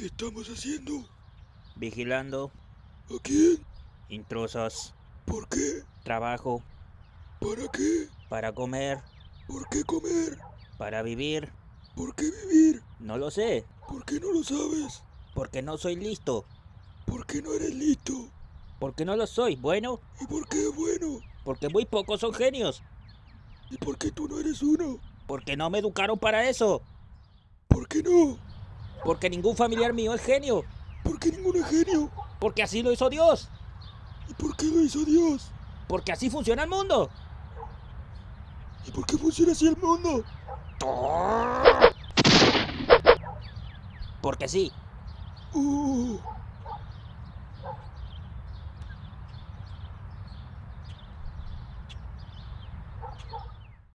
¿Qué estamos haciendo? Vigilando. ¿A quién? Intrusos. ¿Por qué? Trabajo. ¿Para qué? Para comer. ¿Por qué comer? Para vivir. ¿Por qué vivir? No lo sé. ¿Por qué no lo sabes? Porque no soy listo. ¿Por qué no eres listo? Porque no lo soy. Bueno. ¿Y por qué bueno? Porque muy pocos son genios. ¿Y por qué tú no eres uno? Porque no me educaron para eso. ¿Por qué no? Porque ningún familiar mío es genio. ¿Por qué ninguno es genio? Porque así lo hizo Dios. ¿Y por qué lo hizo Dios? Porque así funciona el mundo. ¿Y por qué funciona así el mundo? Porque sí. Uh.